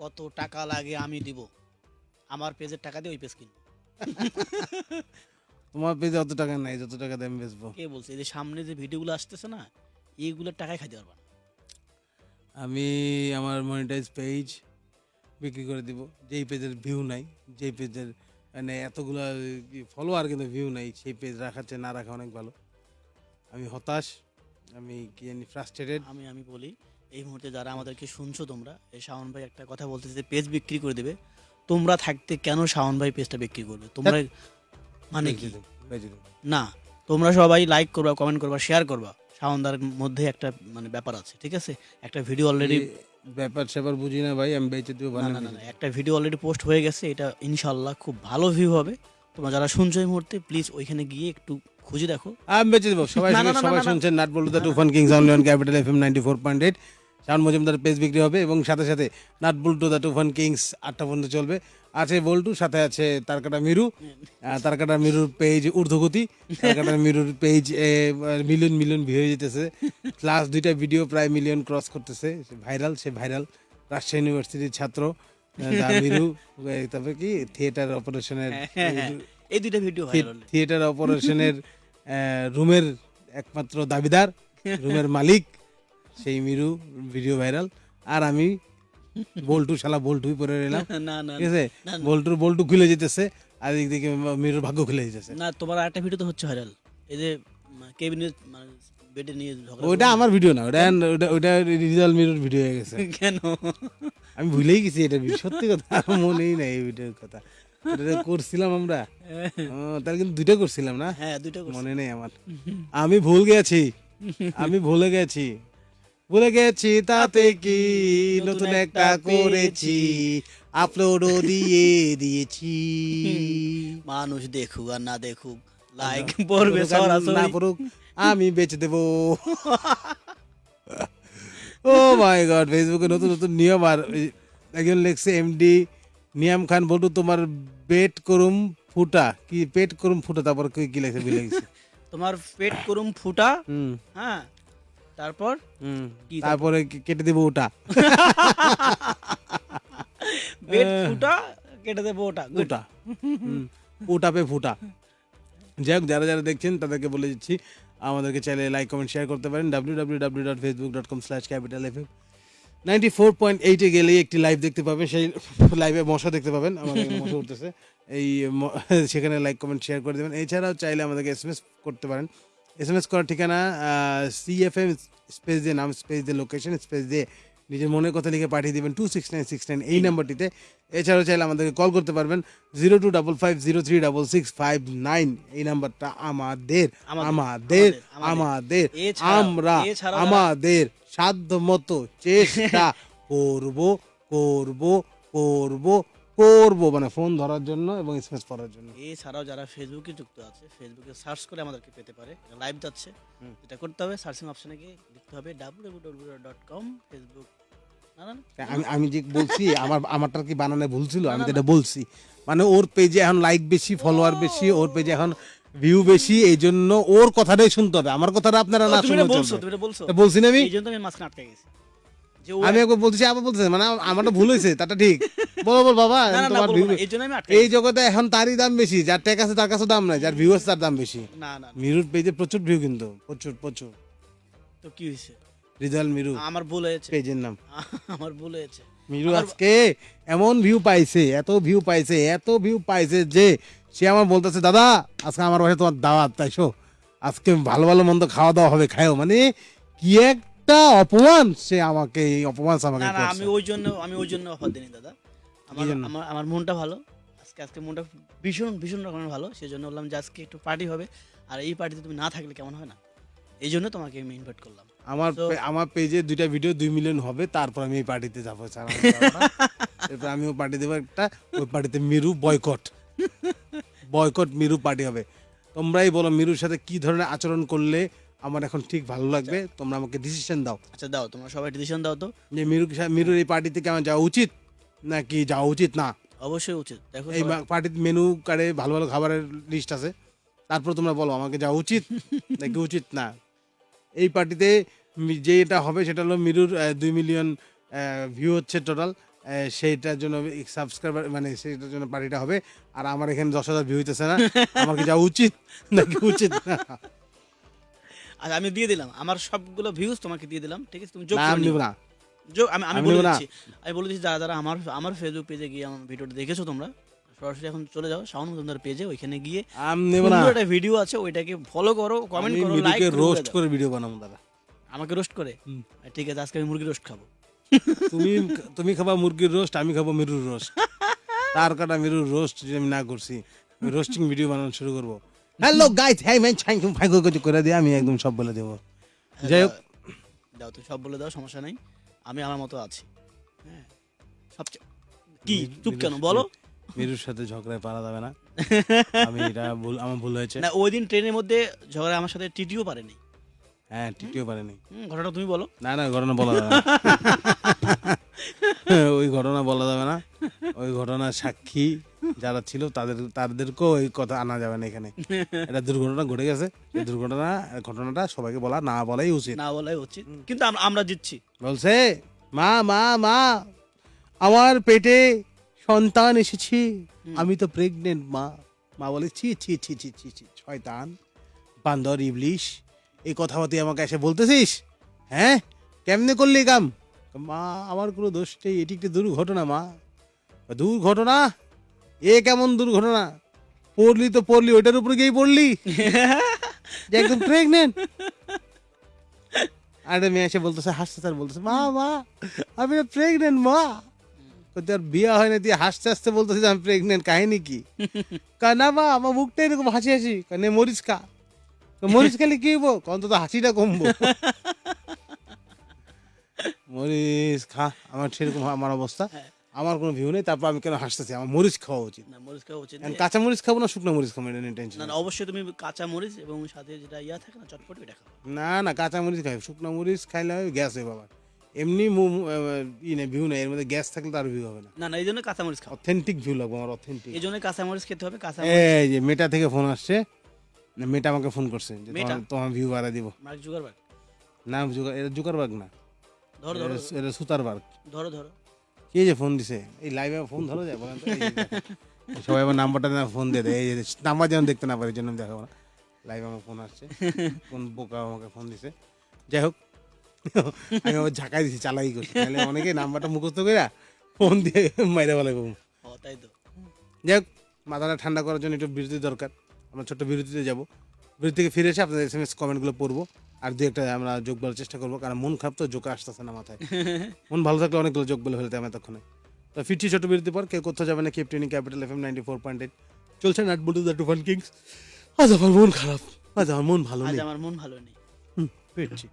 কত টাকা লাগে আমি দিব। আমার পেজের টাকা দিয়ে ওই পেজ কিনবো। তোমার পেজে অত টাকা নাই যত টাকা দিয়ে আমি বেচবো। কে বলছে? এই যে সামনে যে ভিডিওগুলো আসতেছে না এইগুলোর টাকায় খাইতে পারবা না। আমি আমার মনিটাইজ পেজ বিক্রি করে দিব। যেই পেজের ভিউ নাই যেই পেজের মানে এতগুলো ফলোয়ার কিন্তু ভিউ নাই সেই পেজ রাখাচ্ছে না রাখা অনেক ভালো। আমি হতাশ আমি কি জানি ফ্রাস্ট্রেটেড আমি আমি বলি এই মুহূর্তে যারা আমাদেরকে শুনছো তোমরা এই শাওন ভাই একটা কথা বলতেছে যে পেজ বিক্রি করে দেবে। তোমরা থাকতে কেন শাওন ভাই পেজটা বিক্রি করবে? তোমরা মানে কি? না তোমরা সবাই লাইক করবা কমেন্ট করবা শেয়ার করবা। শাওনদার মধ্যে একটা মানে ব্যাপার আছে ঠিক আছে? একটা ভিডিও অলরেডি ব্যাপার স্যাপার বুঝি না ভাই আমি বেঁচে দিব না না একটা ভিডিও অলরেডি পোস্ট হয়ে গেছে এটা ইনশাল্লাহ খুব ভালো ভিউ হবে। তোমরা যারা শুনছো এই মুহূর্তে প্লিজ ওইখানে গিয়ে একটু খুঁজে দেখো। আমি বেঁচে দেবো সবাই সবাই। শুনছেন nut bolt the Tufan kings only on capital F M ninety four point eight. Shaon Majumdar page বিক্রি হবে এবং সাথে সাথে nut bolt the Tufan kings আটটা পর্যন্ত চলবে। আছে বল্টু সাথে আছে তারকাটা মিরু। তারকাটা মিরুর পেজ ঊর্ধ্বগতি তারকাটা মিরুর পেজ মিলিয়ন মিলিয়ন ভিউ হয়ে যেতেছে। লাস্ট দুইটা ভিডিও প্রায় মিলিয়ন ক্রস করতেছে ভাইরাল সে ভাইরাল রাজশাহী ইউনিভার্সিটির ছাত্র মিরু। তারপরে কি? থিয়েটার অপারেশনের এই দুইটা ভিডিও থিয়েটার অপারেশনের রুমের একমাত্র দাবিদার রুমের মালিক। সেই মিরু ভিডিও ভাইরাল আর আমি বল্টু শালা বল্টুই পরে এলাম না না ঠিক আছে। বল্টুর বল্টু খুলে যেতেছে আর দিক থেকে মিরুর ভাগ্য খুলে যেতেছে। না তোমার আরেকটা ভিডিও তো হচ্ছে ভাইরাল এই যে মানে বেডে নিয়ে ওইটা আমার ভিডিও না ওটা ওটা ওটা রিজাল মিরুর ভিডিও হয়ে গেছে। কেন? আমি ভুলেই গেছি এটা সত্যি কথা মনেই নাই এই ভিডিওর কথা। করছিলাম আমরা? তাহলে কিন্তু দুইটা করছিলাম না? হ্যাঁ দুইটা মনে নেই আমার। আমি ভুল গেছি আমি ভুলে গেছি। ভুলে গেছি তাতে কি? নতুন একটা করেছি। আপলোডও দিয়ে দিয়েছি। মানুষ দেখুক আর না দেখুক লাইক পড়বে না পড়ুক, আমি বেচে দেব। ও মাই গড ফেসবুকে নতুন নতুন নিয়ম আর একজন লেখছে এমডি নিয়াম খান বলটু তোমার বেট করুম ফুটা। কি পেট করুম ফুটা? তারপর কি লেখছে তোমার পেট করুম ফুটা? হ্যাঁ। তারপর? তারপরে? কেটে দেবো ওটা। পেট ফুটা কেটে দেবো ওটা. ওটা। ওটা পে ফুটা। যাই হোক যারা যারা দেখছেন তাদেরকে বলে দিচ্ছি আমাদেরকে চাইলে লাইক কমেন্ট শেয়ার করতে পারেন। W W W dot Facebook dot com slash capital F ninety four point এইটে গেলেই একটি লাইভ দেখতে পাবেন সেই লাইভে মশা দেখতে পাবেন। আমাদের মশা উঠতেছে। এই সেখানে লাইক কমেন্ট শেয়ার করে দেবেন। এছাড়াও চাইলে আমাদেরকে এস করতে পারেন। এস এম এস করার ঠিকানা সি এফ এম স্পেস দিয়ে নাম স্পেস দিয়ে লোকেশন স্পেস দিয়ে নিজের মনের কথা লিখে পাঠিয়ে দেবেন two six nine six nine এই নাম্বারটিতে। এছাড়াও চাইলে আমাদেরকে কল করতে পারবেন zero two double five zero three double six five nine এই নাম্বারটা আমাদের আমাদের, আমাদের আমরা আমাদের সাধ্য মতো চেষ্টা করব করব করব করব মানে ফোন ধরার জন্য এবং এসএমএস করার জন্য। এছাড়াও যারা ফেসবুকে যুক্ত আছে ফেসবুকে সার্চ করে আমাদেরকে পেতে পারে। লাইভ যাচ্ছে। এটা করতে হবে সার্চিং অপশনে গিয়ে লিখতে হবে ডট ফেসবুক আমি আমি যে বলছি আমার আমারটা কি বানানে ভুল ছিল আমি তো এটা বলছি মানে ওর পেজে এখন লাইক বেশি ফলোয়ার বেশি ওর পেজে এখন ভিউ বেশি এই জন্য ওর কথাটাই শুনতে হবে। আমার কথাটা আপনারা না শুনে বলছো তুমি বলছো। বলছি না আমি? এই জন্য আমি মাঝখানে আটকে গেছি। আমি একবার বলছি আবার বলতেছে মানে আমারটা ভুল হয়েছে তাটা ঠিক। বলো বল বাবা এই। জগতে এখন তারই দাম বেশি যার আছে তার কাছে দাম নাই যার ভিউ আছে তার দাম বেশি। না না মিরুর পেজে প্রচুর ভিউ কিন্তু প্রচুর প্রচুর। তো কি হয়েছে? রিজাল মিরু। আমার ভুল হয়েছে। পেজের নাম। আমার ভুল হয়েছে। মিরু আজকে এমন ভিউ পাইছে এত ভিউ পাইছে এত ভিউ পাইছে যে সে আমার বলতেছে দাদা আজকে আমার বাসায় তোমার দাওয়াত তাইছো আজকে ভালো ভালো মন্দ খাওয়া দাওয়া হবে খায়ও মানে কি একটা অপমান সে আমাকে এই অপমান আমাকে না না করছে। আমি ওই জন্য আমি ওই জন্য অফার দিইনি দাদা। আমার জন্য? আমার আমার মনটা ভালো। আজকে আজকে মনটা ভীষণ ভীষণ রকমের ভালো। সেই জন্য বললাম যে আজকে একটু পার্টি হবে। আর এই পার্টিতে তুমি না থাকলে কেমন হয় না? এই জন্য তোমাকে আমি ইনভাইট করলাম। আমার তো- পে- আমার পেজে দুইটা ভিডিও দুই মিলিয়ন হবে। তারপর আমি এই পার্টিতে যাব ছাড়া আমি যাব না। এরপর আমিও পার্টি দেবো একটা ওই পার্টিতে Miru boycott boycott Miru party হবে। তোমরাই বলো মিরুর সাথে কি ধরনের আচরণ করলে আমার এখন ঠিক ভালো লাগবে তোমরা আমাকে ডিসিশন দাও। আচ্ছা দাও তোমরা সবাই ডিসিশন দাও তো। যে মিরু মিরুর এই পার্টি থেকে আমার যাওয়া উচিত নাকি যাওয়া উচিত? না। অবশ্যই উচিত। দেখো এই পার্টির মেনু কার্ডে ভালো ভালো খাবারের লিস্ট আছে। তারপর তোমরা বলো আমাকে যাওয়া উচিত নাকি উচিত না? এই পার্টিতে মি- যেটা হবে সেটা হলো মিরুর দুই মিলিয়ন ভিউ হচ্ছে টোটাল সেইটার জন্য সাবস্ক্রাইবার মানে সেইটার জন্য পার্টিটা হবে। আর আমার এখানে দশ হাজার ভিউ হইতেছে না। আমার কি যাওয়া উচিত নাকি উচিত না? আমি দিয়ে দিলাম। আমার সবগুলো ভিউজ তোমাকে দিয়ে দিলাম ঠিক আছে? তুমি যোগ করে আমি নিও। না। যোগ আমি আমি বলে দিচ্ছি। আমি বলে দিচ্ছি যারা যারা আমার আমার ফেসবুক পেজে গিয়ে আমার ভিডিওটা দেখেছ তোমরা সরাসরি এখন চলে যাও শাওন মজুমদার পেজে ওইখানে গিয়ে আমি নেব না। সুন্দর একটা ভিডিও আছে ওইটাকে ফলো করো কমেন্ট করো লাইক করো রোস্ট করে ভিডিও বানাবো দাদা। আমাকে রোস্ট করে? ঠিক আছে আজকে আমি মুরগি রোস্ট খাব। তুমি তুমি খাবা মুরগির রোস্ট আমি খাব মিরুর রোস্ট তার কাটা মিরুর রোস্ট যদি আমি না করছি রোস্টিং ভিডিও বানানো শুরু করব। হ্যালো গাইস হ্যাঁ ম্যান ইউ ফাইগো কিছু করে দিয়ে আমি একদম সব বলে দেবো যাই হোক দাও তুই সব বলে দাও সমস্যা নাই আমি আমার মতো আছি হ্যাঁ সবচেয়ে কি চুপ কেন বলো মিরুর সাথে ঝগড়ায় পারা যাবে না আমি এটা ভুল আমার ভুল হয়েছে না ওই দিন ট্রেনের মধ্যে ঝগড়া আমার সাথে টিটিও পারেনি হ্যাঁ টিটিও পারেনি হুম, ঘটনাটা তুমি বলো না না ঘটনা বলা যাবে না ওই ঘটনা বলা যাবে না ওই ঘটনার সাক্ষী যারা ছিল তাদের তাদেরকেও ওই কথা আনা যাবে না এখানে। এটা দুর্ঘটনা ঘটে গেছে। এই দুর্ঘটনা ঘটনাটা সবাইকে বলা না বলাই উচিত। না বলাই উচিত। কিন্তু আমরা আমরা জিতছি। বলছে মা মা মা আমার পেটে সন্তান এসেছি। আমি তো প্রেগনেন্ট মা। মা বলে ছি ছি ছি ছি ছি ছি শয়তান বান্দর ইবলিশ এই কথা তুই আমাকে এসে বলতেছিস? হ্যাঁ? কেমনে করলি কাম? মা আমার কোনো দোষ নেই এটি একটি দুর্ঘটনা মা। দুর্ঘটনা এ কেমন দুর্ঘটনা? পড়লি তো পড়লি ওইটার উপরে গিয়েই পড়লি? যে একদম প্রেগনেন্ট মেয়ে এসে বলতেছে হাসতে স্যার বলতেছে মা মা আমি প্রেগনেন্ট মা। তোর হয় না তুই হাসতে হাসতে বলতেছিস আমি প্রেগনেন্ট কাহিনী কি? কয় না মা আমার মুখটা এরকম হাসি হাসি। কয়, নে মরিচ কয়, মরিচ খেলে কি হব অন্তত হাসিটা কমবো। মরিচ খা আমার সেরকম আমার অবস্থা। হ্যাঁ। আমার কোনো ভিউ নেই তারপর আমি কেন হাসতেছি? আমার মরিচ খাওয়া উচিত। না মরিচ খাওয়া উচিত। কাঁচা মরিচ খাব না শুকনো মরিচ খাব এটা নিয়ে টেনশন না না অবশ্যই তুমি কাঁচা মরিচ এবং সাথে যেটা ইয়া থাকে না চটপটি ওটা খাও। না না কাঁচা মরিচ খাই। শুকনো মরিচ খাইলে গ্যাস হয় বাবা এমনি মু- আহ, ই নেই ভিউ নেই এর মধ্যে গ্যাস থাকলে তার ভিউ হবে না। না না এই জন্য কাঁচা মরিচ খাও। অথেন্টিক ভিউ লাগবে আমার অথেন্টিক এই জন্য কাঁচা মরিচ খেতে হবে কাঁচা এই যে মেটা থেকে ফোন আসছে। না, মেটা আমাকে ফোন করছে যে মেটা? তোমার- তোমার ভিউ বাড়া দিব। মার্ক জুগারবার্গ না জুকার এটা জুকারবার্গ না। ধরো ধরো এটা- এটা সুতারবার্গ ধরো ধরো। কে যে ফোন দিছে? এই লাইভে ফোন ধরো যায় বলেন। সবাই আমার নাম্বারটা না ফোন দিয়ে দেয় এই যে নাম্বার যেন দেখতে না পারে এই জন্য দেখাবো না লাইভে আমার ফোন আসছে কোন বোকা আমাকে ফোন দিছে। যাই হোক আমি আবার ঝাঁকাই দিছি চালাই করছি। তাহলে অনেকে নাম্বারটা মুখস্থ করে ফোন দিয়ে মাইরে বলে তাই তো। যাই হোক মাথাটা ঠান্ডা করার জন্য একটু বিরতি দরকার। আমরা ছোট্ট বিরতিতে যাব। বিরতি থেকে ফিরে এসে আপনাদের এস এম এস কমেন্টগুলো পড়ব। আর দু একটা আমরা যোগ বলার চেষ্টা করব কারণ মন খারাপ তো যোগ আসতেছে না মাথায়। মন ভালো থাকলে অনেকগুলো যোগ বলে ফেলতে আমার তখন তো ফিরছি ছোট বিরতি পর কেউ কোথাও যাবে না কেপটেনি capital F M ninety four point eight চলছে nut bolt the Tufan kings. আজ আমার মন খারাপ আজ আমার মন ভালো নেই। আমার মন ভালো নেই। হুম, ফিরছি।